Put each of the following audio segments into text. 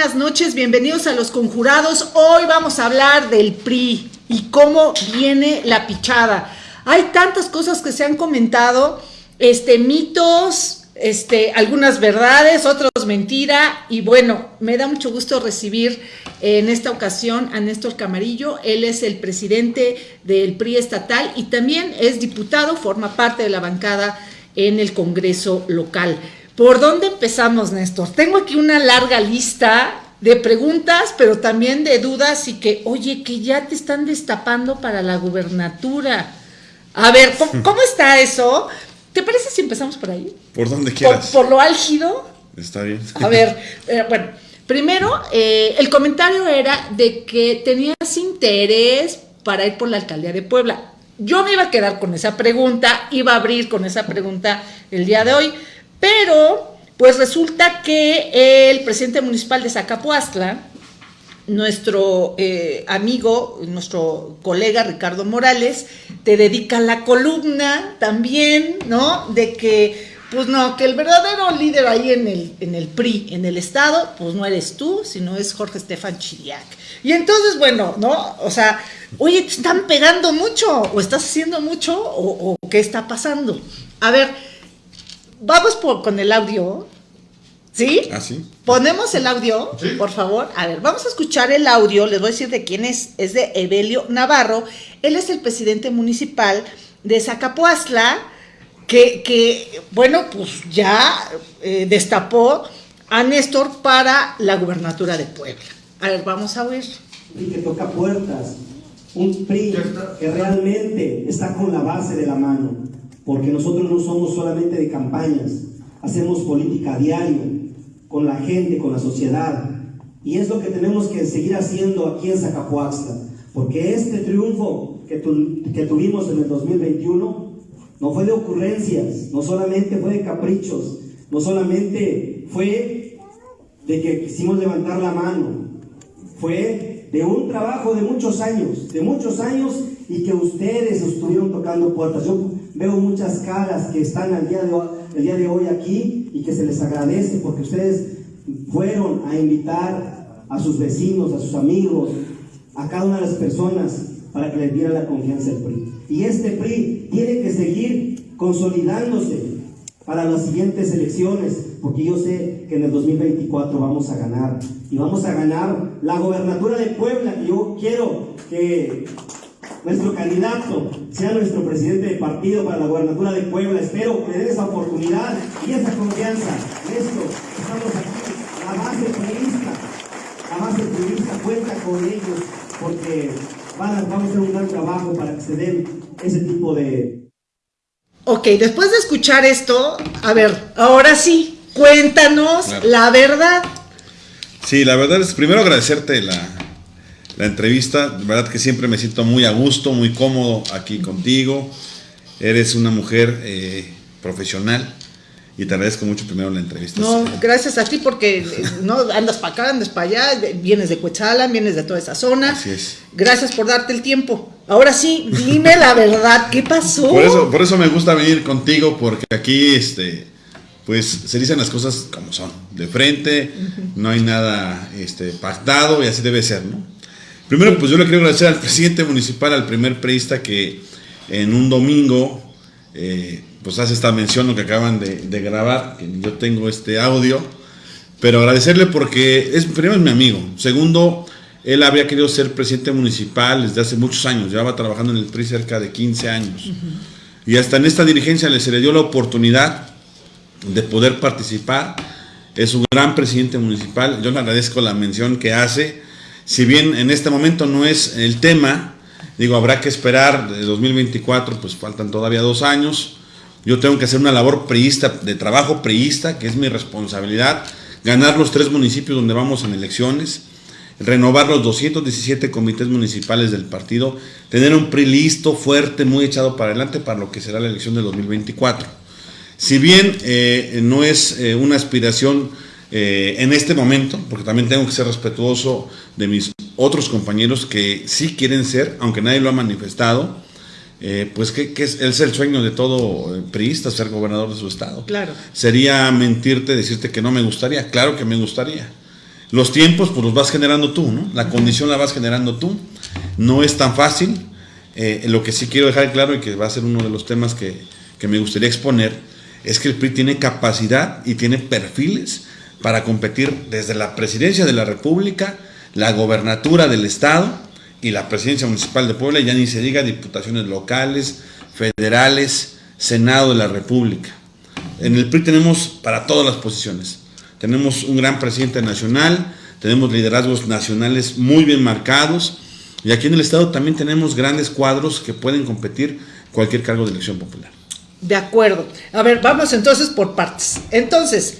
buenas noches, bienvenidos a Los Conjurados. Hoy vamos a hablar del PRI y cómo viene la pichada. Hay tantas cosas que se han comentado, este, mitos, este, algunas verdades, otras mentira. Y bueno, me da mucho gusto recibir en esta ocasión a Néstor Camarillo. Él es el presidente del PRI estatal y también es diputado, forma parte de la bancada en el Congreso local. ¿Por dónde empezamos, Néstor? Tengo aquí una larga lista de preguntas, pero también de dudas y que, oye, que ya te están destapando para la gubernatura. A ver, ¿cómo, está eso? ¿Te parece si empezamos por ahí? Por donde quieras. Por, lo álgido. Está bien. A ver, eh, bueno, primero, eh, el comentario era de que tenías interés para ir por la alcaldía de Puebla. Yo me iba a quedar con esa pregunta, iba a abrir con esa pregunta el día de hoy, pero pues resulta que el presidente municipal de Zacapuastla, nuestro eh, amigo, nuestro colega Ricardo Morales, te dedica la columna también, ¿no? De que, pues no, que el verdadero líder ahí en el, en el PRI, en el Estado, pues no eres tú, sino es Jorge Estefan Chiriac. Y entonces, bueno, ¿no? O sea, oye, te están pegando mucho, o estás haciendo mucho, o, qué está pasando. A ver, vamos con el audio. ¿Sí? ¿Ah, sí? Ponemos el audio, por favor. A ver, vamos a escuchar el audio. Les voy a decir de quién es. Es de Evelio Navarro. Él es el presidente municipal de Zacapuazla, que, que bueno, pues ya eh, destapó a Néstor para la gubernatura de Puebla. A ver, vamos a ver. Y que toca puertas. Un PRI que realmente está con la base de la mano. Porque nosotros no somos solamente de campañas. Hacemos política a diario con la gente, con la sociedad. Y es lo que tenemos que seguir haciendo aquí en Zacapuaxtla, porque este triunfo que, que tuvimos en el 2021 no fue de ocurrencias, no solamente fue de caprichos, no solamente fue de que quisimos levantar la mano, fue de un trabajo de muchos años, de muchos años y que ustedes estuvieron tocando puertas. Yo veo muchas caras que están al día de el día de hoy aquí y que se les agradece porque ustedes fueron a invitar a sus vecinos, a sus amigos, a cada una de las personas para que les diera la confianza al PRI. Y este PRI tiene que seguir consolidándose para las siguientes elecciones, porque yo sé que en el 2024 vamos a ganar. Y vamos a ganar la gobernatura de Puebla. yo quiero que nuestro candidato sea nuestro presidente de partido para la gobernatura de Puebla. Espero que le den esa oportunidad y esa confianza. Esto, estamos aquí, la base periodista, la base periodista cuenta con ellos porque van a, vamos a hacer un gran trabajo para que se den ese tipo de... Ok, después de escuchar esto, a ver, ahora sí, cuéntanos la verdad. Sí, la verdad es primero agradecerte la, la entrevista. De verdad que siempre me siento muy a gusto, muy cómodo aquí contigo. Eres una mujer eh, profesional y te agradezco mucho primero la entrevista. No, gracias a ti porque eh, no andas para acá, andas para allá, vienes de Cuetzalan, vienes de toda esa zona. Así es. Gracias por darte el tiempo. Ahora sí, dime la verdad, ¿qué pasó? Por eso, por eso me gusta venir contigo porque aquí este pues se dicen las cosas como son, de frente, no hay nada este, pactado y así debe ser, ¿no? Primero, pues yo le quiero agradecer al presidente municipal, al primer preista que en un domingo, eh, pues hace esta mención lo que acaban de, grabar, que yo tengo este audio, pero agradecerle porque es, primero es mi amigo, segundo, él había querido ser presidente municipal desde hace muchos años, llevaba trabajando en el PRI cerca de 15 años, y hasta en esta dirigencia le se le dio la oportunidad de poder participar, es un gran presidente municipal, yo le agradezco la mención que hace, si bien en este momento no es el tema, digo, habrá que esperar de 2024, pues faltan todavía dos años. Yo tengo que hacer una labor priista, de trabajo priista, que es mi responsabilidad, ganar los tres municipios donde vamos en elecciones, renovar los 217 comités municipales del partido, tener un PRI listo, fuerte, muy echado para adelante para lo que será la elección de 2024. Si bien eh, no es eh, una aspiración eh, en este momento, porque también tengo que ser respetuoso de mis otros compañeros que sí quieren ser, aunque nadie lo ha manifestado, eh, pues que, es, el sueño de todo priista, ser gobernador de su estado. Claro. Sería mentirte decirte que no me gustaría, claro que me gustaría. Los tiempos, pues los vas generando tú, ¿no? La condición la vas generando tú. No es tan fácil. Eh, lo que sí quiero dejar claro y que va a ser uno de los temas que, que me gustaría exponer es que el PRI tiene capacidad y tiene perfiles para competir desde la presidencia de la República, la gobernatura del Estado y la presidencia municipal de Puebla, ya ni se diga diputaciones locales, federales, Senado de la República. En el PRI tenemos para todas las posiciones. Tenemos un gran presidente nacional, tenemos liderazgos nacionales muy bien marcados y aquí en el Estado también tenemos grandes cuadros que pueden competir cualquier cargo de elección popular. De acuerdo. A ver, vamos entonces por partes. Entonces,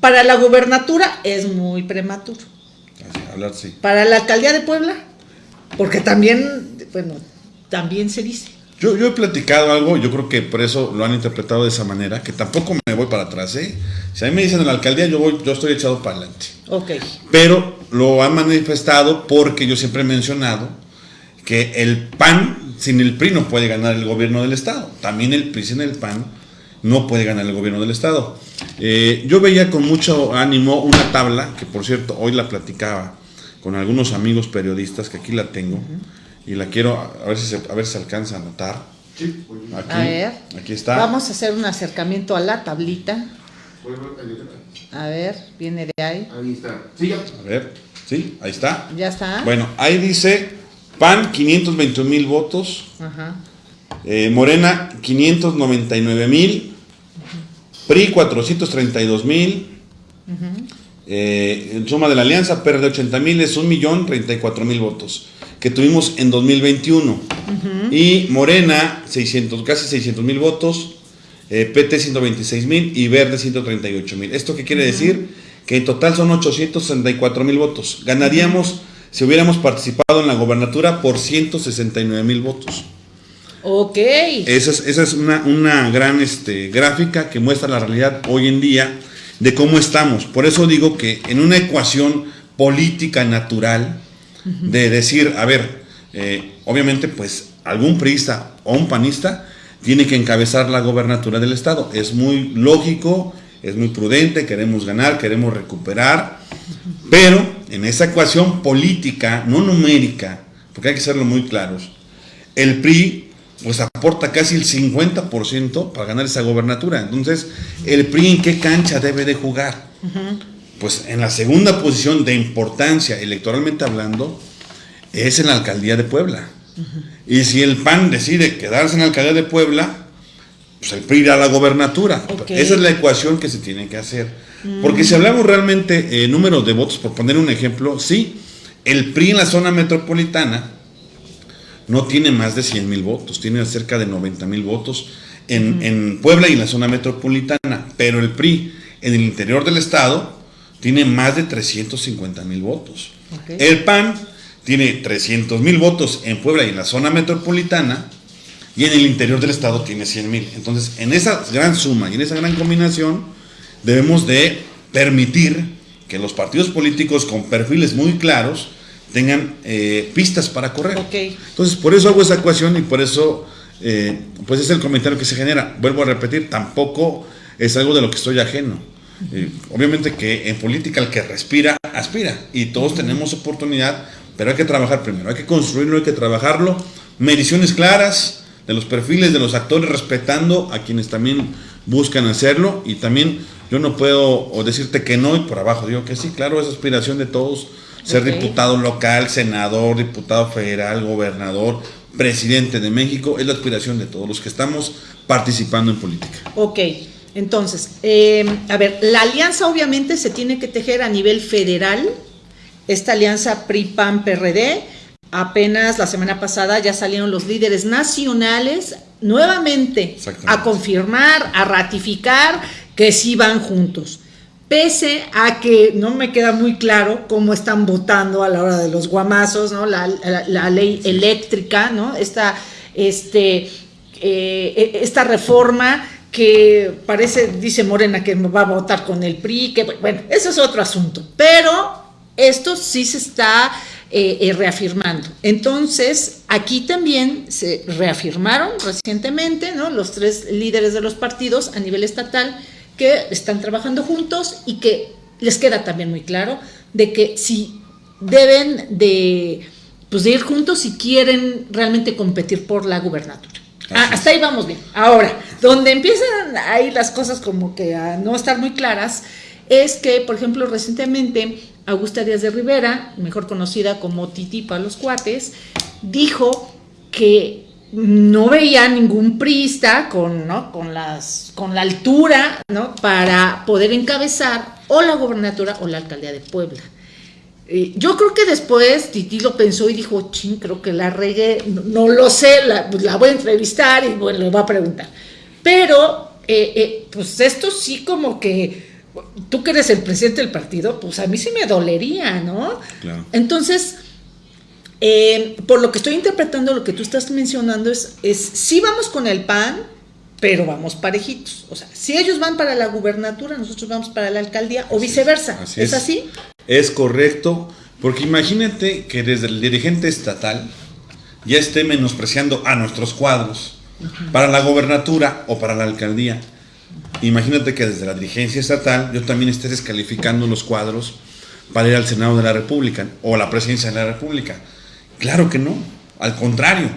para la gubernatura es muy prematuro. hablar, sí. Para la alcaldía de Puebla, porque también, bueno, también se dice. Yo, yo he platicado algo, yo creo que por eso lo han interpretado de esa manera, que tampoco me voy para atrás, ¿eh? Si a mí me dicen en la alcaldía, yo voy, yo estoy echado para adelante. Ok. Pero lo han manifestado porque yo siempre he mencionado que el PAN sin el PRI no puede ganar el gobierno del Estado. También el PRI sin el PAN no puede ganar el gobierno del Estado. Eh, yo veía con mucho ánimo una tabla, que por cierto hoy la platicaba con algunos amigos periodistas, que aquí la tengo, y la quiero, a ver si se, a ver si se alcanza a notar. Aquí, a ver, aquí está. Vamos a hacer un acercamiento a la tablita. A ver, viene de ahí. Ahí está. Sí, a ver, sí, ahí está. Ya está. Bueno, ahí dice PAN 521 mil votos. Ajá. Eh, Morena 599 mil. PRI 432 mil. Eh, en suma de la alianza, PRD 80 mil es 1.034.000 votos que tuvimos en 2021. Y Morena, 600, casi 600 mil votos, eh, PT 126 mil y Verde 138 mil. ¿Esto qué quiere decir? Que en total son 864 mil votos. Ganaríamos si hubiéramos participado en la gobernatura por 169 mil votos. Ok. Esa es, esa es una, una, gran este, gráfica que muestra la realidad hoy en día de cómo estamos. Por eso digo que en una ecuación política natural, de decir, a ver, eh, obviamente pues algún priista o un panista tiene que encabezar la gobernatura del Estado. Es muy lógico, es muy prudente, queremos ganar, queremos recuperar, pero en esa ecuación política, no numérica, porque hay que serlo muy claros, el PRI pues aporta casi el 50% para ganar esa gobernatura. Entonces, ¿el PRI en qué cancha debe de jugar? Pues en la segunda posición de importancia, electoralmente hablando, es en la alcaldía de Puebla. Y si el PAN decide quedarse en la alcaldía de Puebla, pues el PRI irá a la gobernatura. Esa es la ecuación que se tiene que hacer. Porque si hablamos realmente de números de votos, por poner un ejemplo, sí, el PRI en la zona metropolitana no tiene más de 100 mil votos, tiene cerca de 90 mil votos en, Puebla y en la zona metropolitana, pero el PRI en el interior del estado tiene más de 350 mil votos. El PAN tiene 300 mil votos en Puebla y en la zona metropolitana, y en el interior del estado tiene 100 mil. Entonces, en esa gran suma y en esa gran combinación, debemos de permitir que los partidos políticos con perfiles muy claros tengan eh, pistas para correr. Entonces, por eso hago esa ecuación y por eso, eh, pues es el comentario que se genera. Vuelvo a repetir, tampoco es algo de lo que estoy ajeno. Eh, obviamente que en política el que respira, aspira. Y todos tenemos oportunidad, pero hay que trabajar primero, hay que construirlo, hay que trabajarlo. Mediciones claras de los perfiles de los actores, respetando a quienes también buscan hacerlo. Y también yo no puedo decirte que no y por abajo digo que sí, claro, es aspiración de todos ser diputado local, senador, diputado federal, gobernador, presidente de México, es la aspiración de todos los que estamos participando en política. Ok, entonces, eh, a ver, la alianza obviamente se tiene que tejer a nivel federal, esta alianza PRI-PAN-PRD, apenas la semana pasada ya salieron los líderes nacionales nuevamente a confirmar, a ratificar que sí van juntos pese a que no me queda muy claro cómo están votando a la hora de los guamazos, ¿no? La, ley eléctrica, ¿no? Esta, este, eh, e, esta reforma que parece, dice Morena, que va a votar con el PRI, que bueno, eso es otro asunto, pero esto sí se está eh, eh, reafirmando. Entonces, aquí también se reafirmaron recientemente, ¿no? Los tres líderes de los partidos a nivel estatal, que están trabajando juntos y que les queda también muy claro de que si deben de, pues de ir juntos si quieren realmente competir por la gubernatura. Ah, hasta ahí vamos bien. Ahora, donde empiezan ahí las cosas como que a no estar muy claras, es que, por ejemplo, recientemente Augusta Díaz de Rivera, mejor conocida como Titi para los cuates, dijo que no veía ningún priista con, la altura ¿no? para poder encabezar o la gobernatura o la alcaldía de Puebla. Eh, yo creo que después Titi lo pensó y dijo, ching, creo que la regué, no, lo sé, la, pues, la, voy a entrevistar y bueno, le voy a preguntar. Pero, eh, eh, pues esto sí como que, tú que eres el presidente del partido, pues a mí sí me dolería, ¿no? Claro. Entonces, por lo que estoy interpretando, lo que tú estás mencionando es, es, sí vamos con el PAN, pero vamos parejitos. O sea, si ellos van para la gubernatura, nosotros vamos para la alcaldía, o viceversa. ¿Es así? Es correcto, porque imagínate que desde el dirigente estatal ya esté menospreciando a nuestros cuadros para la gobernatura o para la alcaldía. Imagínate que desde la dirigencia estatal yo también esté descalificando los cuadros para ir al Senado de la República o a la presidencia de la República. Claro que no, al contrario.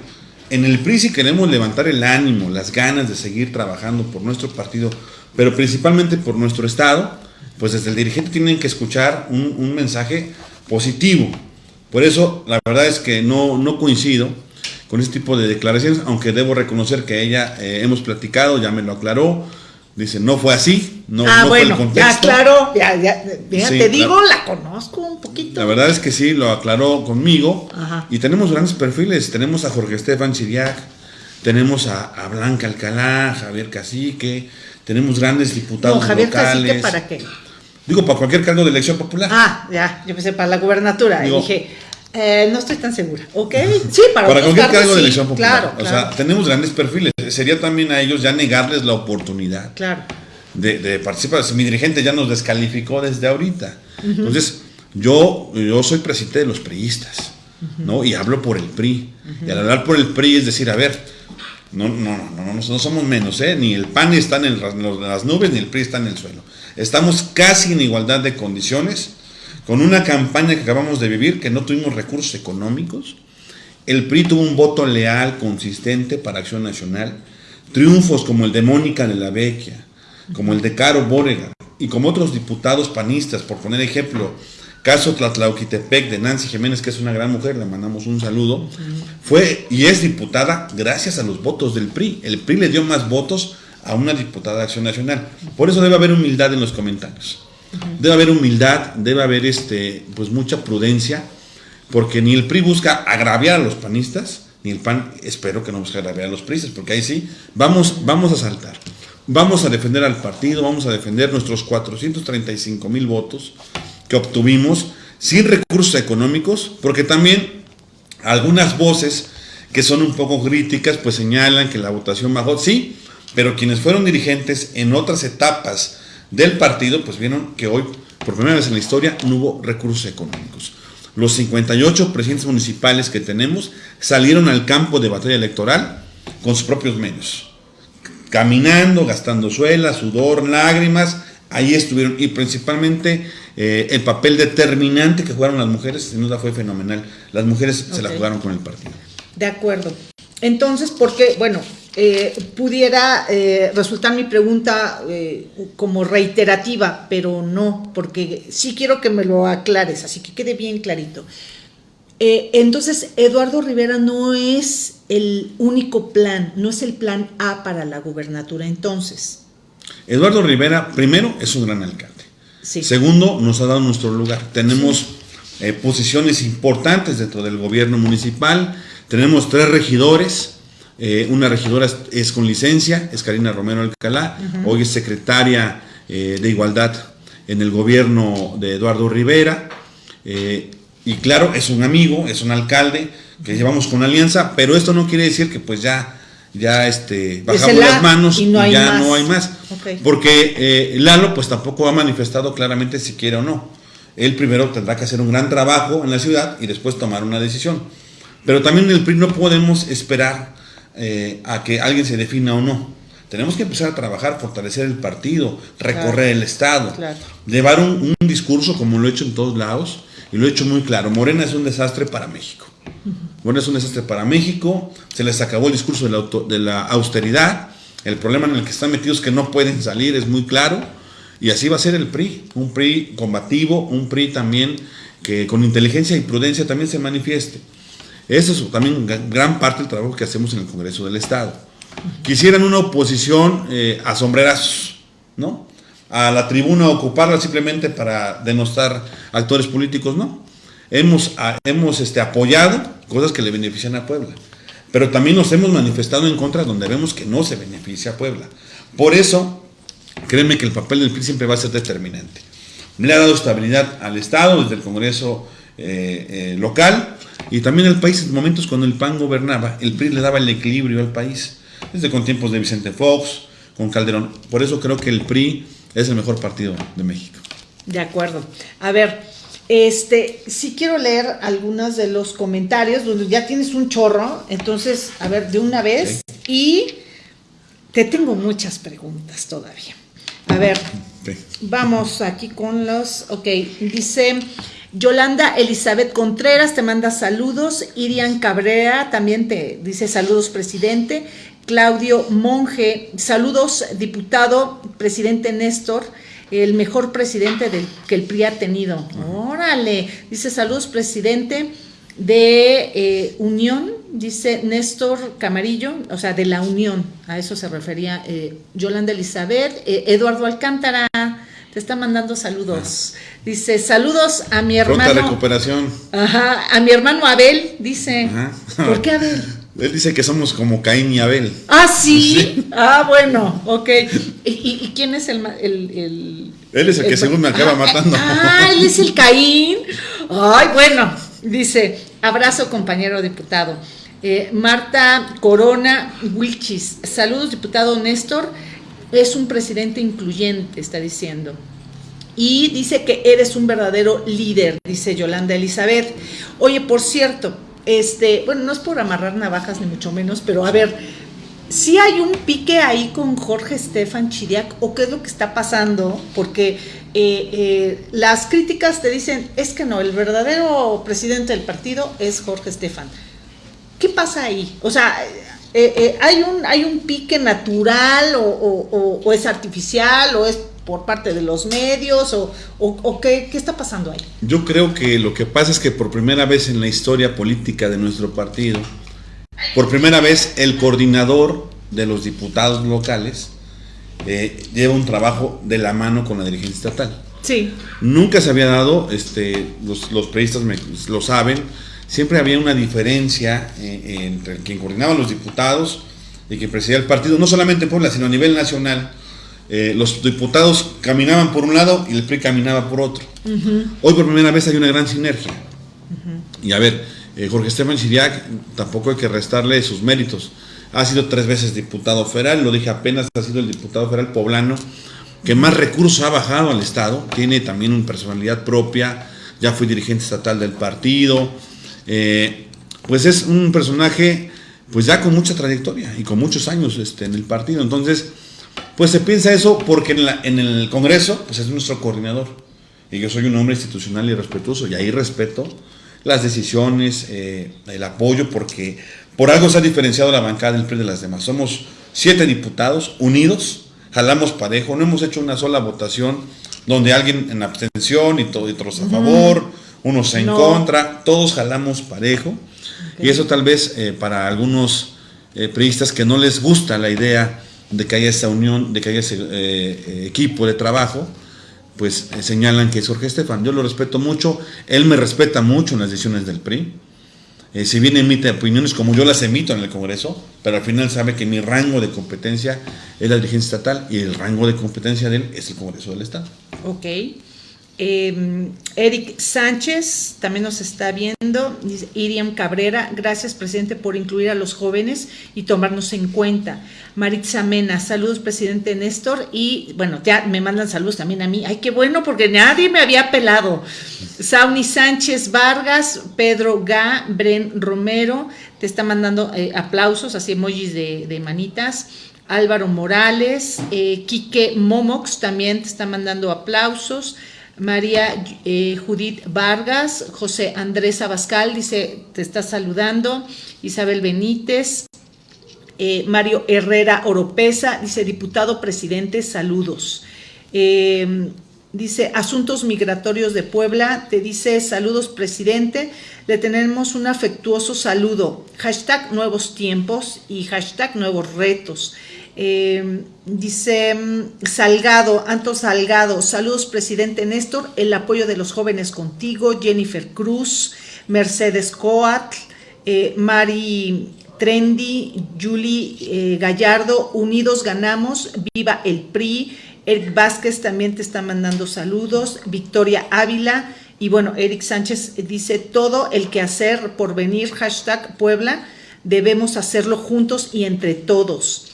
En el PRI si queremos levantar el ánimo, las ganas de seguir trabajando por nuestro partido, pero principalmente por nuestro Estado, pues desde el dirigente tienen que escuchar un, mensaje positivo. Por eso, la verdad es que no, no coincido con este tipo de declaraciones, aunque debo reconocer que ella eh, hemos platicado, ya me lo aclaró, dice, no fue así, no, ah, no fue el contexto. Ya, claro, ya, ya, te digo, la, conozco un poquito. La verdad es que sí, lo aclaró conmigo, y tenemos grandes perfiles, tenemos a Jorge Estefan Chiriac, tenemos a, a Blanca Alcalá, Javier Cacique, tenemos grandes diputados no, Javier Cacique, ¿para qué? Digo, para cualquier cargo de elección popular. Ah, ya, yo pensé para la gubernatura. y dije, eh, no estoy tan segura. ¿Ok? Sí, para, para cualquier cargo de elección popular. Claro, o sea, tenemos grandes perfiles. Sería también a ellos ya negarles la oportunidad claro. de, participar. Mi dirigente ya nos descalificó desde ahorita. Entonces, yo, yo soy presidente de los priistas, ¿no? Y hablo por el PRI. Y al hablar por el PRI es decir, a ver, no, no, no, no, no, somos menos, ¿eh? Ni el PAN está en las nubes, ni el PRI está en el suelo. Estamos casi en igualdad de condiciones, con una campaña que acabamos de vivir, que no tuvimos recursos económicos. El PRI tuvo un voto leal, consistente para Acción Nacional. Triunfos como el de Mónica de la Vecchia, como el de Caro Bórega y como otros diputados panistas, por poner ejemplo, caso Tlatlauquitepec de Nancy Jiménez, que es una gran mujer, le mandamos un saludo, fue y es diputada gracias a los votos del PRI. El PRI le dio más votos a una diputada de Acción Nacional. Por eso debe haber humildad en los comentarios. Debe haber humildad, debe haber este, pues mucha prudencia, porque ni el PRI busca agraviar a los panistas, ni el PAN espero que no busque agraviar a los PRIistas, porque ahí sí vamos, vamos a saltar. Vamos a defender al partido, vamos a defender nuestros 435 mil votos que obtuvimos sin recursos económicos, porque también algunas voces que son un poco críticas, pues señalan que la votación bajó. Sí, pero quienes fueron dirigentes en otras etapas del partido, pues vieron que hoy, por primera vez en la historia, no hubo recursos económicos. Los 58 presidentes municipales que tenemos salieron al campo de batalla electoral con sus propios medios. Caminando, gastando suelas, sudor, lágrimas, ahí estuvieron. Y principalmente eh, el papel determinante que jugaron las mujeres, sin duda fue fenomenal. Las mujeres se la jugaron con el partido. De acuerdo. Entonces, porque, bueno, eh, pudiera eh, resultar mi pregunta eh, como reiterativa, pero no, porque sí quiero que me lo aclares, así que quede bien clarito. entonces, Eduardo Rivera no es el único plan, no es el plan A para la gubernatura, entonces. Eduardo Rivera, primero, es un gran alcalde. Segundo, nos ha dado nuestro lugar. Tenemos posiciones importantes dentro del gobierno municipal, tenemos tres regidores, eh, una regidora es, con licencia, es Karina Romero Alcalá, hoy es secretaria eh, de Igualdad en el gobierno de Eduardo Rivera. Eh, y claro, es un amigo, es un alcalde que llevamos con alianza, pero esto no quiere decir que pues ya, ya este, bajamos las manos y, ya no hay más. Porque Lalo pues tampoco ha manifestado claramente si quiere o no. Él primero tendrá que hacer un gran trabajo en la ciudad y después tomar una decisión. Pero también en el PRI no podemos esperar eh, a que alguien se defina o no. tenemos que empezar a trabajar, fortalecer el partido, recorrer el Estado, Claro. llevar un, un discurso como lo he hecho en todos lados y lo he hecho muy claro. Morena es un desastre para México. Morena es un desastre para México, se les acabó el discurso de la, auto- de la austeridad, el problema en el que están metidos es que no pueden salir, es muy claro, y así va a ser el PRI, un PRI combativo, un PRI también que con inteligencia y prudencia también se manifieste. Eso es también gran parte del trabajo que hacemos en el Congreso del Estado. Quisieran una oposición eh, a sombrerazos, ¿no? A la tribuna ocuparla simplemente para denostar actores políticos, no. Hemos, hemos este, apoyado cosas que le benefician a Puebla, pero también nos hemos manifestado en contra donde vemos que no se beneficia a Puebla. Por eso, créeme que el papel del PRI siempre va a ser determinante. Le ha dado estabilidad al Estado desde el Congreso eh, eh, local y también al país en momentos cuando el PAN gobernaba, el PRI le daba el equilibrio al país, desde con tiempos de Vicente Fox, con Calderón. Por eso creo que el PRI es el mejor partido de México. De acuerdo. A ver, este, sí quiero leer algunos de los comentarios, donde ya tienes un chorro, entonces, a ver, de una vez, y te tengo muchas preguntas todavía. A ver, vamos aquí con los, ok, dice Yolanda Elizabeth Contreras, te manda saludos, Irian Cabrera también te dice saludos, presidente, Claudio Monge, saludos, diputado, presidente Néstor, el mejor presidente del, que el PRI ha tenido. Órale, dice saludos, presidente de eh, Unión, dice Néstor Camarillo, o sea, de la Unión, a eso se refería eh, Yolanda Elizabeth, eh, Eduardo Alcántara, te está mandando saludos. Dice, saludos a mi Pronta hermano. recuperación. Ajá, a mi hermano Abel, dice. Ajá. ¿Por qué Abel? Él dice que somos como Caín y Abel. Ah, sí. Ah, bueno, ok. ¿Y, y- y quién es el, el, el- Él es el que según me acaba Ah, matando. Ah, él es el Caín. Ay, bueno. Dice, abrazo compañero diputado. Eh, Marta Corona Wilchis. Saludos, diputado Néstor. Es un presidente incluyente, está diciendo. Y dice que eres un verdadero líder, dice Yolanda Elizabeth. Oye, por cierto, este, bueno, no es por amarrar navajas ni mucho menos, pero a ver, si hay un pique ahí con Jorge Estefan Chiriac o qué es lo que está pasando, porque eh, eh, las críticas te dicen, es que no, el verdadero presidente del partido es Jorge Estefan. ¿Qué pasa ahí? O sea, eh, eh, ¿hay, un, ¿hay un pique natural o, o- o- o es artificial o es por parte de los medios o qué, qué está pasando ahí? Yo creo que lo que pasa es que por primera vez en la historia política de nuestro partido, por primera vez el coordinador de los diputados locales eh, lleva un trabajo de la mano con la dirigencia estatal. Sí. Nunca se había dado, este, los, los periodistas me- lo saben, siempre había una diferencia eh, entre quien coordinaba los diputados y quien presidía el partido, no solamente en Puebla, sino a nivel nacional. Eh, los diputados caminaban por un lado y el PRI caminaba por otro. Hoy por primera vez hay una gran sinergia. Y a ver, eh, Jorge Esteban Chiriac, tampoco hay que restarle sus méritos. Ha sido tres veces diputado federal, lo dije apenas, ha sido el diputado federal poblano que más recursos ha bajado al Estado, tiene también una personalidad propia, ya fue dirigente estatal del partido, eh, pues es un personaje pues ya con mucha trayectoria y con muchos años este, en el partido. Entonces, pues se piensa eso porque en, la- en el Congreso pues es nuestro coordinador. Y yo soy un hombre institucional y respetuoso y ahí respeto las decisiones, eh, el apoyo, porque por algo se ha diferenciado la bancada del PRI de las demás. Somos siete diputados unidos, jalamos parejo, no hemos hecho una sola votación donde alguien en abstención y, to- y otros a favor, unos en No. contra, todos jalamos parejo. Y eso tal vez eh, para algunos eh, priistas que no les gusta la idea de que haya esa unión, de que haya ese eh, eh, equipo de trabajo, pues señalan que es Jorge Estefan. Yo lo respeto mucho, él me respeta mucho en las decisiones del PRI. Si bien emite opiniones como yo las emito en el Congreso, pero al final sabe que mi rango de competencia es la dirigencia estatal y el rango de competencia de él es el Congreso del Estado. Ok. Eh, Eric Sánchez también nos está viendo. Iriam Cabrera, gracias presidente por incluir a los jóvenes y tomarnos en cuenta. Maritza Mena, saludos presidente Néstor. Y bueno, ya me mandan saludos también a mí. Ay, qué bueno, porque nadie me había pelado. Sauni Sánchez Vargas, Pedro Gá, Bren Romero, te está mandando eh, aplausos, así emojis de, manitas. Álvaro Morales, eh, Quique Momox también te está mandando aplausos. María eh, Judith Vargas, José Andrés Abascal dice, te está saludando. Isabel Benítez, eh, Mario Herrera Oropesa, dice, diputado presidente, saludos. Eh, dice, Asuntos Migratorios de Puebla, te dice, saludos presidente, le tenemos un afectuoso saludo. Hashtag nuevos tiempos y hashtag nuevos retos. Eh, dice Salgado, Anto Salgado, saludos presidente Néstor, el apoyo de los jóvenes contigo, Jennifer Cruz, Mercedes Coatl, Mari Trendy, Julie eh, Gallardo, Unidos Ganamos, Viva el PRI, Eric Vázquez también te está mandando saludos, Victoria Ávila, y bueno, Eric Sánchez dice, todo el que hacer por venir, hashtag Puebla, debemos hacerlo juntos y entre todos.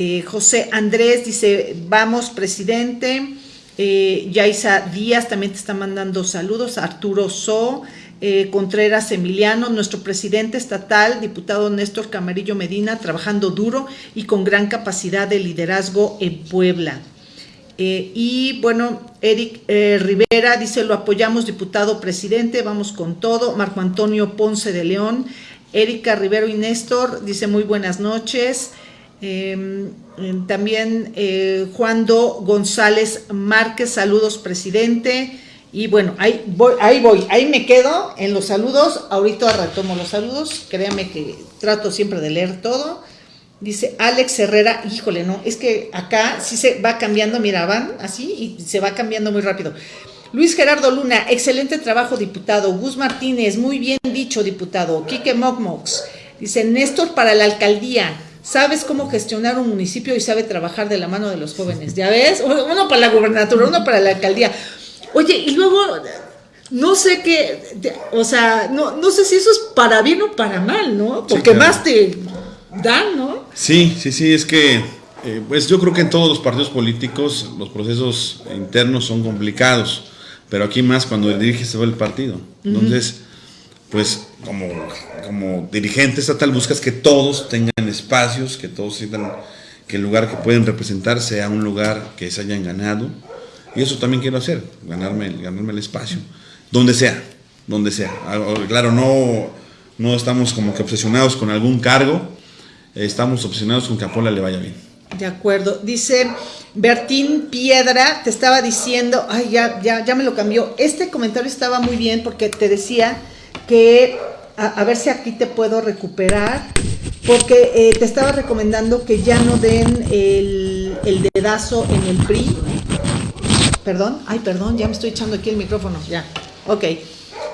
Eh, José Andrés dice, vamos presidente, eh, Yaisa Díaz también te está mandando saludos, Arturo So, eh, Contreras Emiliano, nuestro presidente estatal, diputado Néstor Camarillo Medina, trabajando duro y con gran capacidad de liderazgo en Puebla. Eh, y bueno, Eric Rivera dice, lo apoyamos, diputado presidente, vamos con todo. Marco Antonio Ponce de León, Erika Rivero y Néstor, dice muy buenas noches. Em, también Juan Do González Márquez, saludos presidente. Y bueno, ahí voy, ahí me quedo en los saludos. Ahorita retomo los saludos. Créanme que trato siempre de leer todo. Dice Alex Herrera, híjole, no, es que acá sí se va cambiando, mira, van así y se va cambiando muy rápido. Luis Gerardo Luna, excelente trabajo, diputado. Gus Martínez, muy bien dicho, diputado. Quique Mokmox, dice Néstor para la alcaldía. Sabes cómo gestionar un municipio y sabe trabajar de la mano de los jóvenes. ¿Ya ves? Uno para la gubernatura, uno para la alcaldía. Oye, y luego, no sé qué, o sea, no, no sé si eso es para bien o para mal, ¿no? Porque más te dan, ¿no? Sí, sí, sí, es que, eh, pues yo creo que en todos los partidos políticos los procesos internos son complicados, pero aquí más cuando diriges todo el partido. Entonces, pues como, como dirigente estatal buscas que todos tengan espacios, que todos sientan que el lugar que pueden representar sea un lugar que se hayan ganado, y eso también quiero hacer, ganarme, ganarme el espacio, donde sea, donde sea. Ah, oh, claro, no, no estamos como que obsesionados con algún cargo, estamos obsesionados con que a Pola le vaya bien. De acuerdo. Dice Bertín Piedra, te estaba diciendo, ay, ya, ya, ya me lo cambió. Este comentario estaba muy bien porque te decía que, a, ver si aquí te puedo recuperar, porque eh, te estaba recomendando que ya no den el, el dedazo en el PRI, Perdón, ay, perdón, ya me estoy echando aquí el micrófono, ya. Ok.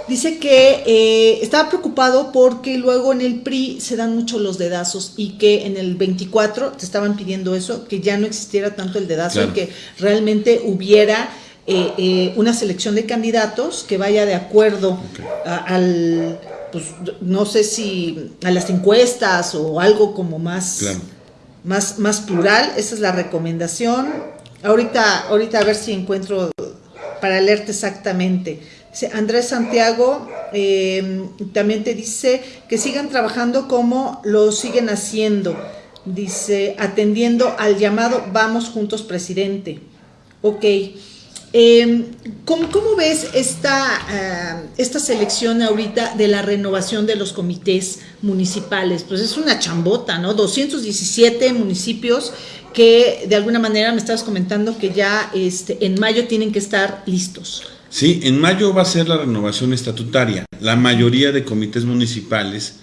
Dice que eh, estaba preocupado porque luego en el PRI se dan mucho los dedazos y que en el 24 te estaban pidiendo eso, que ya no existiera tanto el dedazo y que realmente hubiera eh, eh, una selección de candidatos que vaya de acuerdo al, pues no sé si a las encuestas o algo como más, más, más plural. Esa es la recomendación. Ahorita, ahorita a ver si encuentro para leerte exactamente. Andrés Santiago em, también te dice que sigan trabajando como lo siguen haciendo. Dice, atendiendo al llamado Vamos Juntos Presidente. Ok. Em, ¿cómo, ves esta, eh, esta selección ahorita de la renovación de los comités municipales? Pues es una chambota, ¿no? 217 municipios que de alguna manera me estabas comentando que ya este, en mayo tienen que estar listos. Sí, en mayo va a ser la renovación estatutaria. La mayoría de comités municipales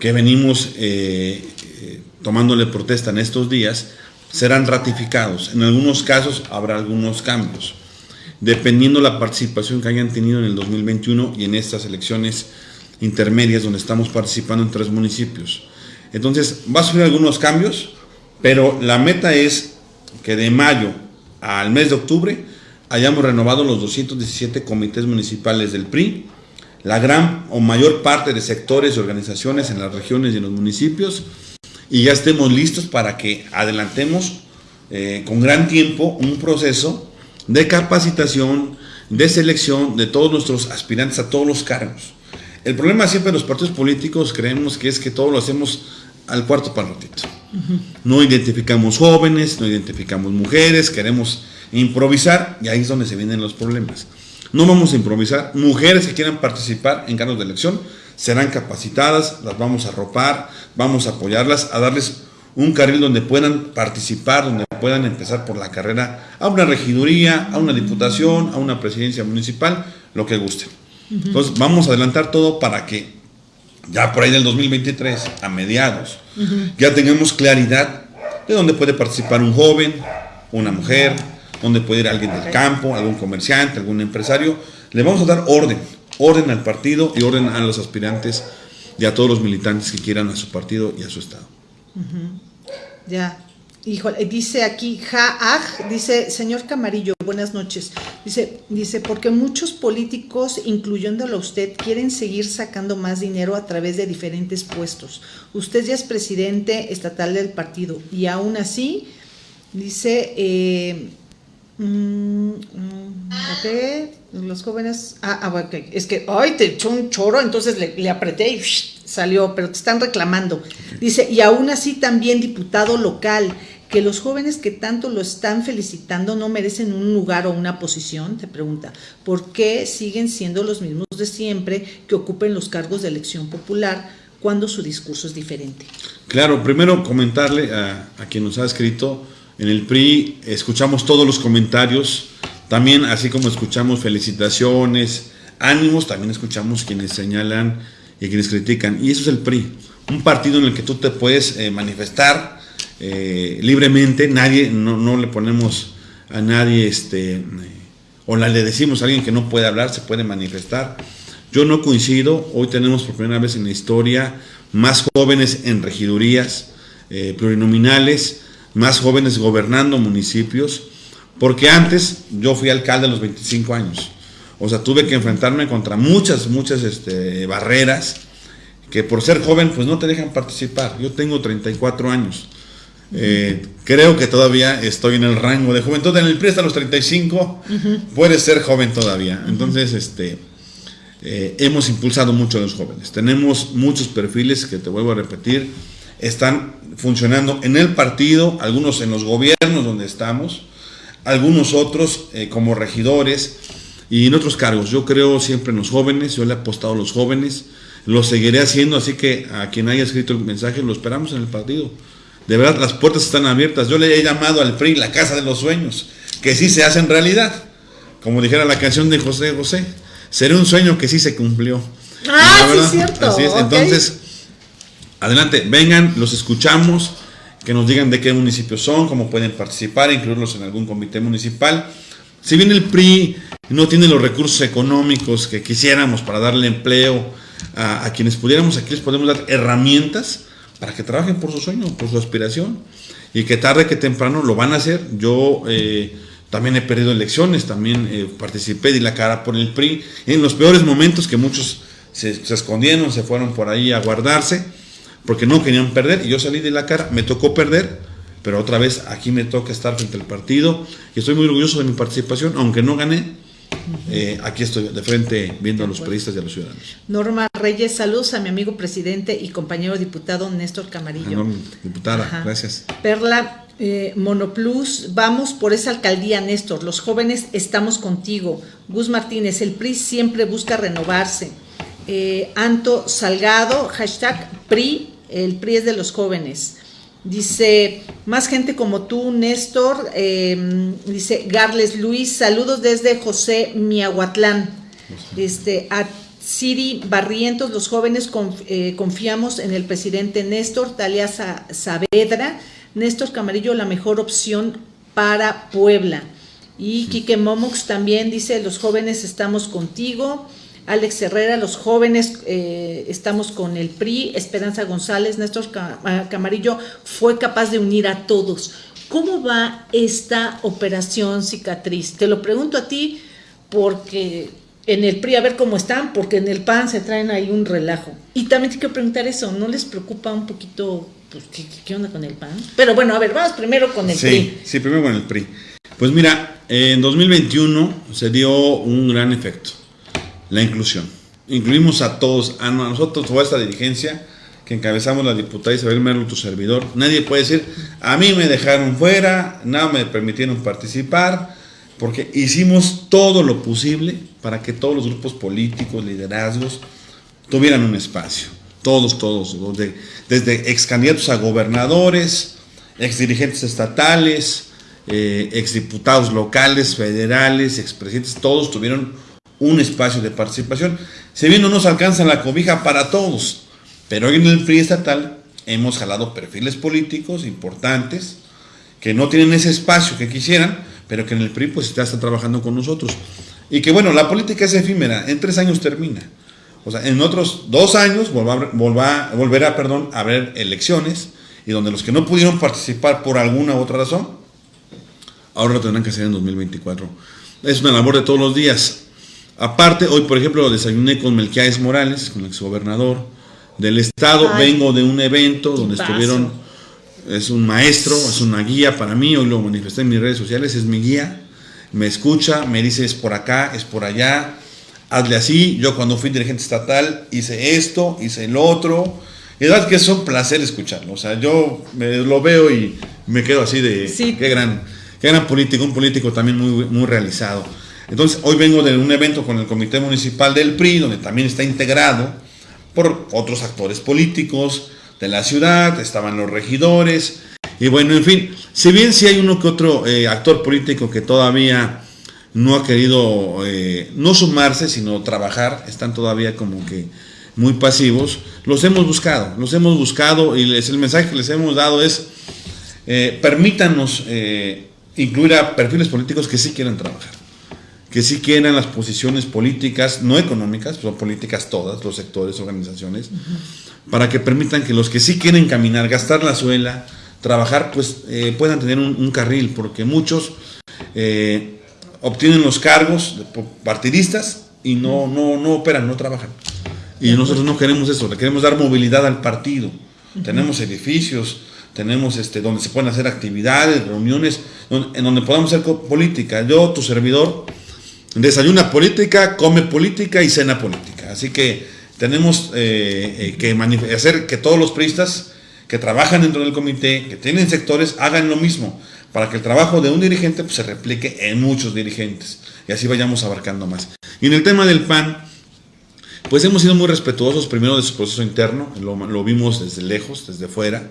que venimos eh, eh, tomándole protesta en estos días serán ratificados. En algunos casos habrá algunos cambios, dependiendo la participación que hayan tenido en el 2021 y en estas elecciones intermedias donde estamos participando en tres municipios. Entonces, va a sufrir algunos cambios, pero la meta es que de mayo al mes de octubre hayamos renovado los 217 comités municipales del PRI, la gran o mayor parte de sectores y organizaciones en las regiones y en los municipios, y ya estemos listos para que adelantemos eh, con gran tiempo un proceso de capacitación, de selección de todos nuestros aspirantes a todos los cargos. El problema siempre de los partidos políticos creemos que es que todo lo hacemos al cuarto para ratito. No identificamos jóvenes, no identificamos mujeres, queremos improvisar y ahí es donde se vienen los problemas. No vamos a improvisar. Mujeres que quieran participar en cargos de elección serán capacitadas, las vamos a arropar, vamos a apoyarlas, a darles un carril donde puedan participar, donde puedan empezar por la carrera a una regiduría, a una diputación, a una presidencia municipal, lo que guste. Entonces vamos a adelantar todo para que ya por ahí del 2023, a mediados, ya tengamos claridad de dónde puede participar un joven, una mujer, dónde puede ir alguien del campo, algún comerciante, algún empresario. Le vamos a dar orden, orden al partido y orden a los aspirantes y a todos los militantes que quieran a su partido y a su estado. Ya. Híjole, dice aquí Jaaj, dice, señor Camarillo, buenas noches. Dice, dice, porque muchos políticos, incluyéndolo a usted, quieren seguir sacando más dinero a través de diferentes puestos. Usted ya es presidente estatal del partido y aún así, dice, eh, mm, mm, los jóvenes, ah, ah es que, ay, te echó un choro, entonces le, apreté y salió, pero te están reclamando. Dice, y aún así también diputado local, que los jóvenes que tanto lo están felicitando no merecen un lugar o una posición, te pregunta, ¿por qué siguen siendo los mismos de siempre que ocupen los cargos de elección popular cuando su discurso es diferente? Claro, primero comentarle a, a quien nos ha escrito, en el PRI escuchamos todos los comentarios, también así como escuchamos felicitaciones, ánimos, también escuchamos quienes señalan y quienes critican. Y eso es el PRI, un partido en el que tú te puedes eh, manifestar eh, libremente, nadie, no, le ponemos a nadie, este, o le decimos a alguien que no puede hablar, se puede manifestar. Yo no coincido, hoy tenemos por primera vez en la historia más jóvenes en regidurías eh, plurinominales, más jóvenes gobernando municipios, porque antes yo fui alcalde a los 25 años. O sea, tuve que enfrentarme contra muchas, muchas este, barreras que por ser joven pues no te dejan participar. Yo tengo 34 años. Eh, creo que todavía estoy en el rango de juventud. En el PRI hasta los 35 puedes ser joven todavía. Entonces, este, eh, hemos impulsado mucho a los jóvenes. Tenemos muchos perfiles que te vuelvo a repetir. Están funcionando en el partido, algunos en los gobiernos donde estamos, algunos otros eh, como regidores y en otros cargos. Yo creo siempre en los jóvenes, yo le he apostado a los jóvenes, lo seguiré haciendo, así que a quien haya escrito el mensaje lo esperamos en el partido. De verdad, las puertas están abiertas. Yo le he llamado al PRI la casa de los sueños, que sí se hacen realidad. Como dijera la canción de José José, será un sueño que sí se cumplió. Ah, sí es cierto. Así es. Entonces, adelante, vengan, los escuchamos, que nos digan de qué municipios son, cómo pueden participar, incluirlos en algún comité municipal. Si bien el PRI no tiene los recursos económicos que quisiéramos para darle empleo a, quienes pudiéramos, aquí les podemos dar herramientas para que trabajen por su sueño, por su aspiración, y que tarde que temprano lo van a hacer. Yo eh, también he perdido elecciones, también eh, participé, di la cara por el PRI, en los peores momentos que muchos se, se escondieron, se fueron por ahí a guardarse, porque no querían perder, y yo salí de la cara, me tocó perder, pero otra vez aquí me toca estar frente al partido y estoy muy orgulloso de mi participación, aunque no gané. Eh, aquí estoy de frente viendo a los periodistas y a los ciudadanos. Norma Reyes, saludos a mi amigo presidente y compañero diputado Néstor Camarillo. diputada, gracias. Perla eh, Monoplus, vamos por esa alcaldía, Néstor. Los jóvenes estamos contigo. Gus Martínez, el PRI siempre busca renovarse. Eh, Anto Salgado, hashtag PRI, el PRI es de los jóvenes. Dice, más gente como tú, Néstor. Em, dice, Garles Luis, saludos desde José Miahuatlán. Este, a Siri Barrientos, los jóvenes eh, confiamos en el presidente Néstor, Talia Saavedra. Néstor Camarillo, la mejor opción para Puebla. Y Quique Momox también dice, los jóvenes estamos contigo. Alex Herrera, los jóvenes, eh, estamos con el PRI, Esperanza González, Néstor ah, Camarillo, fue capaz de unir a todos. ¿Cómo va esta operación cicatriz? Te lo pregunto a ti porque en el PRI a ver cómo están, porque en el PAN se traen ahí un relajo. Y también te quiero preguntar eso, ¿no les preocupa un poquito, pues, ¿qué, onda con el PAN? Pero bueno, a ver, vamos primero con el PRI. Sí, primero con el PRI. Pues mira, en 2021 se dio un gran efecto la inclusión. incluimos a todos, a nosotros, toda esta dirigencia que encabezamos la diputada Isabel Merlo, tu servidor. Nadie puede decir, a mí me dejaron fuera, no me permitieron participar, porque hicimos todo lo posible para que todos los grupos políticos, liderazgos, tuvieran un espacio. Todos, todos, desde, desde ex candidatos a gobernadores, ex dirigentes estatales, eh, exdiputados locales, federales, expresidentes, todos tuvieron un espacio de participación. Si bien no nos alcanza la cobija para todos, pero hoy en el PRI estatal hemos jalado perfiles políticos importantes que no tienen ese espacio que quisieran, pero que en el PRI pues ya está trabajando con nosotros. Y que bueno, la política es efímera, en tres años termina. O sea, en otros dos años volverá, volverá perdón, a haber elecciones y donde los que no pudieron participar por alguna u otra razón, ahora lo tendrán que hacer en 2024. Es una labor de todos los días. Aparte, hoy por ejemplo desayuné con Melquiades Morales, con el exgobernador del estado, vengo de un evento donde estuvieron, es un maestro, es una guía para mí, hoy lo manifesté en mis redes sociales, es mi guía, me escucha, me dice es por acá, es por allá, hazle así, yo cuando fui dirigente estatal hice esto, hice el otro, y la verdad que es un placer escucharlo, o sea, yo me, lo veo y me quedo así de, qué gran, qué gran político, un político también muy, muy realizado. Entonces, hoy vengo de un evento con el Comité Municipal del PRI, donde también está integrado por otros actores políticos de la ciudad, estaban los regidores, y bueno, en fin, si bien si hay uno que otro eh, actor político que todavía no ha querido eh, no sumarse, sino trabajar, están todavía como que muy pasivos, los hemos buscado, los hemos buscado y el mensaje que les hemos dado es, eh, permítanos incluir a perfiles políticos que sí quieran trabajar que sí quieran las posiciones políticas, no económicas, son políticas todas, los sectores, organizaciones, para que permitan que los que sí quieren caminar, gastar la suela, trabajar, pues eh, puedan tener un, carril, porque muchos eh, obtienen los cargos partidistas y no, no, no operan, no trabajan. Y nosotros no queremos eso, le queremos dar movilidad al partido. Tenemos edificios, tenemos este, donde se pueden hacer actividades, reuniones, en donde podamos hacer política. Yo, tu servidor, desayuna política, come política y cena política. Así que tenemos eh, eh, que hacer que todos los priistas que trabajan dentro del comité, que tienen sectores, hagan lo mismo, para que el trabajo de un dirigente pues, se replique en muchos dirigentes y así vayamos abarcando más. Y en el tema del PAN, pues hemos sido muy respetuosos primero de su proceso interno, lo, vimos desde lejos, desde fuera.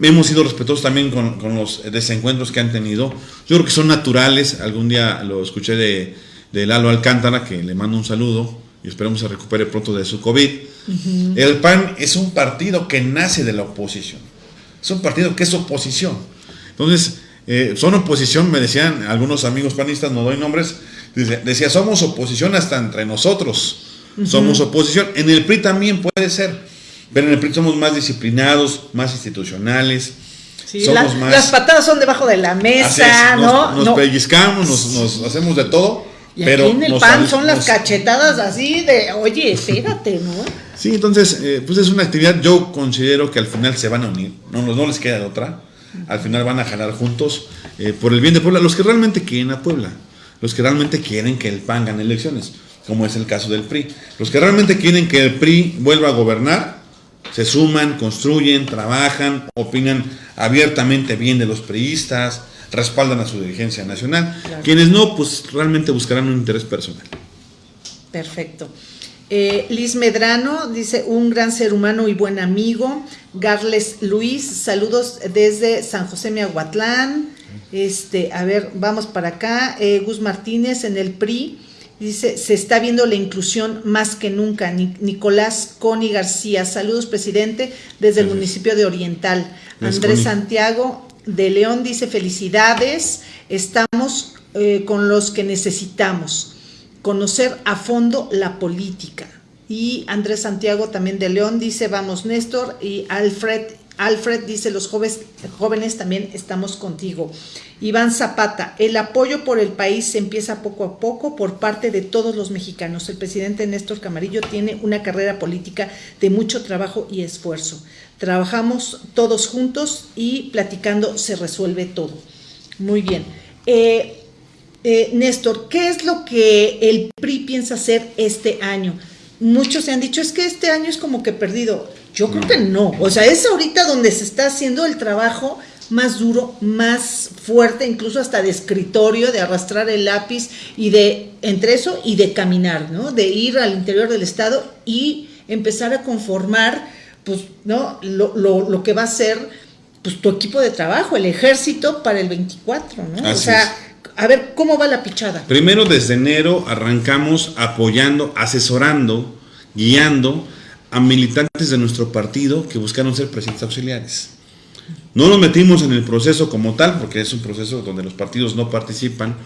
Hemos sido respetuosos también con, con los desencuentros que han tenido. Yo creo que son naturales. Algún día lo escuché de, de Lalo Alcántara, que le mando un saludo y esperemos se recupere pronto de su COVID. El PAN es un partido que nace de la oposición. Es un partido que es oposición. Entonces, eh, son oposición, me decían algunos amigos panistas, no doy nombres, decía, somos oposición hasta entre nosotros. Somos oposición. En el PRI también puede ser, pero en el PRI somos más disciplinados, más institucionales. somos más, las patadas son debajo de la mesa, ¿no? Nos, pellizcamos, nos hacemos de todo y aquí en el pan son las cachetadas así de, oye, espérate, ¿no? Sí, entonces, eh, pues es una actividad, yo considero que al final se van a unir, no, no les queda de otra, al final van a jalar juntos eh, por el bien de Puebla, los que realmente quieren a Puebla, los que realmente quieren que el PAN gane elecciones, como es el caso del PRI, los que realmente quieren que el PRI vuelva a gobernar, se suman, construyen, trabajan, opinan abiertamente bien de los priistas, respaldan a su dirigencia nacional. Quienes no, pues realmente buscarán un interés personal. Perfecto. Eh, Liz Medrano dice, un gran ser humano y buen amigo. Garles Luis, saludos desde San José Miahuatlán. Este, a ver, vamos para acá. Eh, Gus Martínez en el PRI. Dice, se está viendo la inclusión más que nunca. Nicolás Coni García, saludos presidente desde el municipio de Oriental. Andrés Santiago, de León dice felicidades, estamos eh, con los que necesitamos conocer a fondo la política. Y Andrés Santiago también de León dice vamos Néstor y Alfred Alfred dice los jóvenes, jóvenes también estamos contigo. Iván Zapata, el apoyo por el país se empieza poco a poco por parte de todos los mexicanos. El presidente Néstor Camarillo tiene una carrera política de mucho trabajo y esfuerzo. Trabajamos todos juntos y platicando se resuelve todo. Muy bien. Eh, eh, Néstor, ¿qué es lo que el PRI piensa hacer este año? muchos se han dicho, es que este año es como que perdido. Yo creo que no. O sea, es ahorita donde se está haciendo el trabajo más duro, más fuerte, incluso hasta de escritorio, de arrastrar el lápiz y de, entre eso y de caminar, ¿no? De ir al interior del Estado y empezar a conformar, pues, ¿no? Lo, lo, lo que va a ser, pues, tu equipo de trabajo, el ejército para el 24, ¿no? Así o sea, es. a ver, ¿cómo va la pichada? Primero, desde enero arrancamos apoyando, asesorando, guiando a militantes de nuestro partido que buscaron ser presidentes auxiliares. No nos metimos en el proceso como tal, porque es un proceso donde los partidos no participan,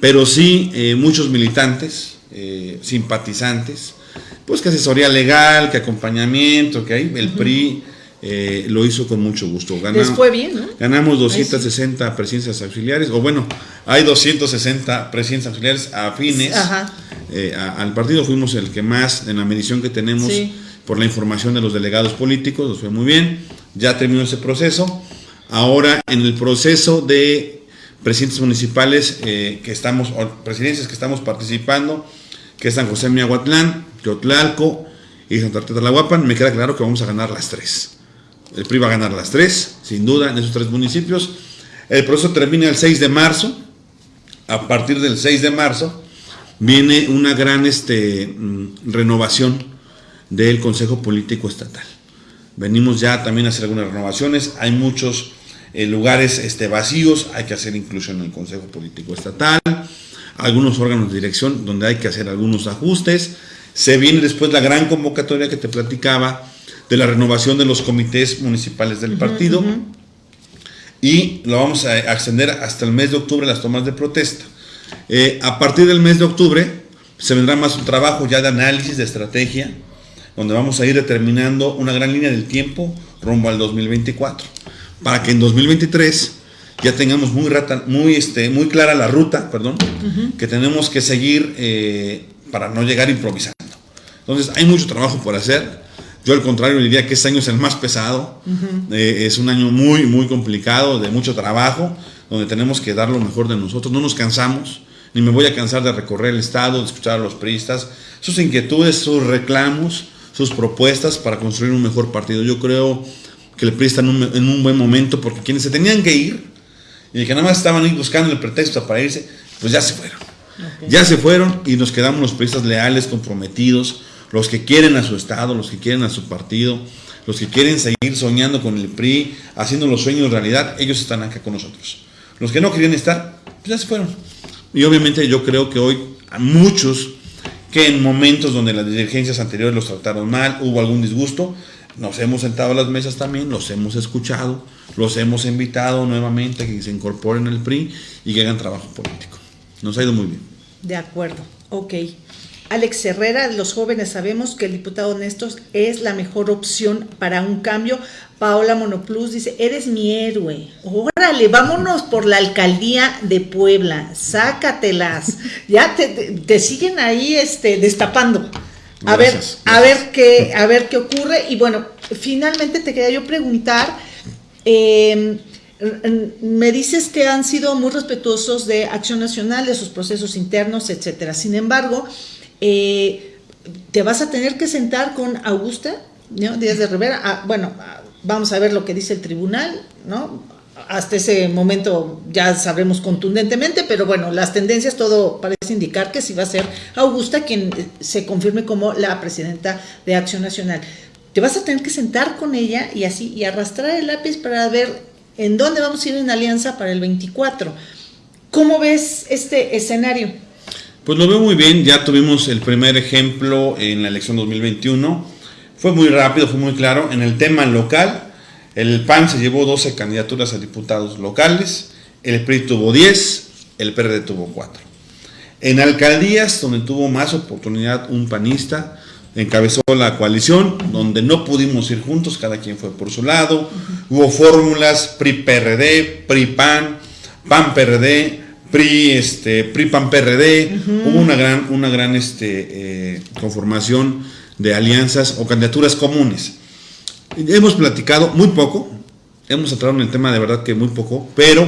pero sí eh, muchos militantes, eh, simpatizantes, pues que asesoría legal, que acompañamiento, que hay, el PRI eh, lo hizo con mucho gusto. Gana- Les fue bien, ¿no? Ganamos Ahí sí. 260 presidencias auxiliares, o bueno, hay 260 presidencias auxiliares afines Ajá. a- al partido. Fuimos el que más, en la medición que tenemos Sí. Por la información de los delegados políticos, nos fue muy bien. Ya terminó ese proceso. Ahora, en el proceso de presidentes municipales eh, que estamos, o presidencias que estamos participando, que es San José Miahuatlán, y Santa Marta Tlahuapan, me queda claro que vamos a ganar las tres. El PRI va a ganar las tres, sin duda, en esos tres municipios. El proceso termina el 6 de marzo. A partir del 6 de marzo viene una gran este, mm, renovación del Consejo Político Estatal. Venimos ya también a hacer algunas renovaciones. Hay muchos eh, lugares este, vacíos, hay que hacer inclusión en el Consejo Político Estatal, algunos órganos de dirección donde hay que hacer algunos ajustes. Se viene después la gran convocatoria que te platicaba de la renovación de los comités municipales del partido y lo vamos a extender hasta el mes de octubre las tomas de protesta. Eh, a partir del mes de octubre se vendrá más un trabajo ya de análisis, de estrategia, donde vamos a ir determinando una gran línea del tiempo rumbo al 2024, para que en 2023 ya tengamos muy, rata- muy, este, muy clara la ruta, perdón, que tenemos que seguir eh, para no llegar improvisando. Entonces hay mucho trabajo por hacer. Yo al contrario diría que este año es el más pesado. Eh, es un año muy, muy complicado, de mucho trabajo, donde tenemos que dar lo mejor de nosotros. No nos cansamos, ni me voy a cansar de recorrer el Estado, de escuchar a los priistas, sus inquietudes, sus reclamos, sus propuestas para construir un mejor partido. Yo creo que el PRI está en un, en un buen momento porque quienes se tenían que ir y que nada más estaban ahí buscando el pretexto para irse, pues ya se fueron. Ya se fueron y nos quedamos los periodistas leales, comprometidos, los que quieren a su Estado, los que quieren a su partido, los que quieren seguir soñando con el PRI, haciendo los sueños realidad, ellos están acá con nosotros. Los que no querían estar, pues ya se fueron. Y obviamente yo creo que hoy a muchos que en momentos donde las dirigencias anteriores los trataron mal, hubo algún disgusto, nos hemos sentado a las mesas también, los hemos escuchado, los hemos invitado nuevamente a que se incorporen al PRI y que hagan trabajo político. Nos ha ido muy bien. De acuerdo, ok. Alex Herrera, los jóvenes sabemos que el diputado Néstor es la mejor opción para un cambio. Paola Monoplus dice, eres mi héroe. Órale, vámonos por la alcaldía de Puebla, sácatelas. Ya te, te- te siguen ahí este, destapando. A Gracias, ver, a ver qué, a ver qué ocurre. Y bueno, finalmente te quería yo preguntar. eh, me dices que han sido muy respetuosos de Acción Nacional, de sus procesos internos, etcétera. Sin embargo, eh, te vas a tener que sentar con Augusta ¿no? Díaz de Rivera. Ah, bueno, vamos a ver lo que dice el tribunal, ¿no? Hasta ese momento ya sabremos contundentemente, pero bueno, las tendencias todo parece indicar que sí va a ser Augusta quien eh, se confirme como la presidenta de Acción Nacional. Te vas a tener que sentar con ella y así, y arrastrar el lápiz para ver en dónde vamos a ir en alianza para el 24. ¿Cómo ves este escenario? Pues lo veo muy bien, ya tuvimos el primer ejemplo en la elección 2021. Fue muy rápido, fue muy claro. En el tema local, el PAN se llevó 12 candidaturas a diputados locales, el PRI tuvo 10, el PRD tuvo 4. En alcaldías, donde tuvo más oportunidad un panista, encabezó la coalición, donde no pudimos ir juntos, cada quien fue por su lado. Hubo fórmulas PRI-PRD, PRI-PAN, PAN-PRD, PRI, este, PRI PAN PRD, hubo una gran, una gran este, eh, conformación de alianzas o candidaturas comunes. Hemos platicado muy poco, hemos entrado en el tema de verdad que muy poco, pero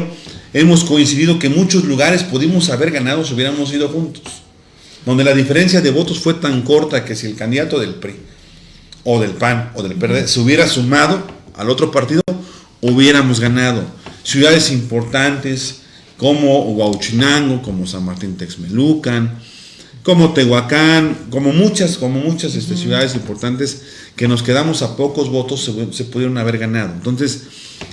hemos coincidido que muchos lugares pudimos haber ganado si hubiéramos ido juntos. donde la diferencia de votos fue tan corta que si el candidato del PRI o del PAN o del PRD se hubiera sumado al otro partido, hubiéramos ganado. Ciudades importantes como Huauchinango, como San Martín Texmelucan, como Tehuacán, como muchas, como muchas este, ciudades importantes que nos quedamos a pocos votos se, se, pudieron haber ganado. Entonces,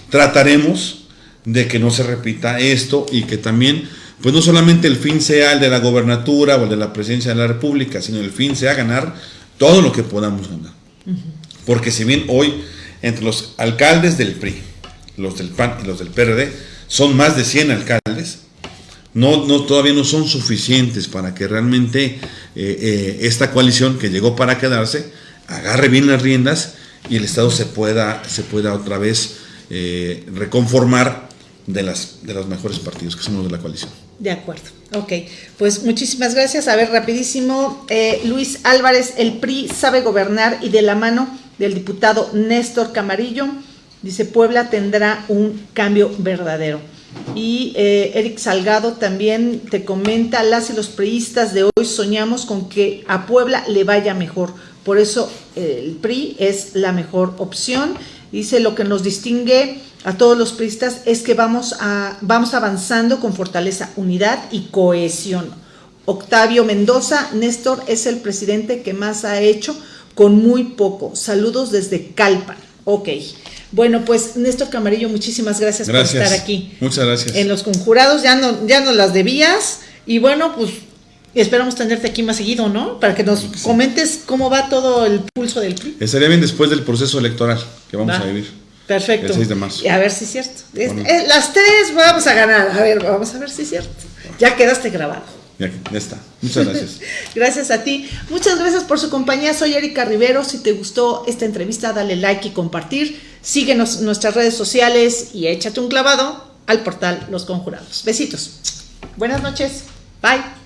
trataremos de que no se repita esto y que también, pues no solamente el fin sea el de la gobernatura o el de la presidencia de la República, sino el fin sea ganar todo lo que podamos ganar. Porque si bien hoy entre los alcaldes del PRI, los del PAN y los del PRD, son más de 100 alcaldes, no, no, todavía no son suficientes para que realmente eh, eh, esta coalición que llegó para quedarse agarre bien las riendas y el Estado se pueda, se pueda otra vez eh, reconformar de, las, de los mejores partidos que somos de la coalición. De acuerdo, ok. Pues muchísimas gracias. A ver, rapidísimo, Luis Álvarez, el PRI sabe gobernar y de la mano del diputado Néstor Camarillo, dice Puebla tendrá un cambio verdadero. Y eh, Eric Salgado también te comenta, las y los priistas de hoy soñamos con que a Puebla le vaya mejor. Por eso eh, el PRI es la mejor opción. Dice lo que nos distingue a todos los priistas es que vamos, a, vamos avanzando con fortaleza, unidad y cohesión. Octavio Mendoza, Néstor es el presidente que más ha hecho con muy poco. Saludos desde Calpan. Ok. Bueno, pues Néstor Camarillo, muchísimas gracias, gracias, por estar aquí. Muchas gracias. En los conjurados ya no, ya no las debías. Y bueno, pues esperamos tenerte aquí más seguido, ¿no? Para que nos sí. comentes cómo va todo el pulso del PRI. Estaría bien después del proceso electoral que vamos va. a vivir. Perfecto. El 6 de marzo. A ver si es cierto. Bueno. Eh, las tres vamos a ganar. A ver, vamos a ver si es cierto. Ya quedaste grabado. Ya, ya está. Muchas gracias. gracias a ti. Muchas gracias por su compañía. Soy Erika Rivero. Si te gustó esta entrevista, dale like y compartir. Síguenos en nuestras redes sociales y échate un clavado al portal Los Conjurados. Besitos. Buenas noches. Bye.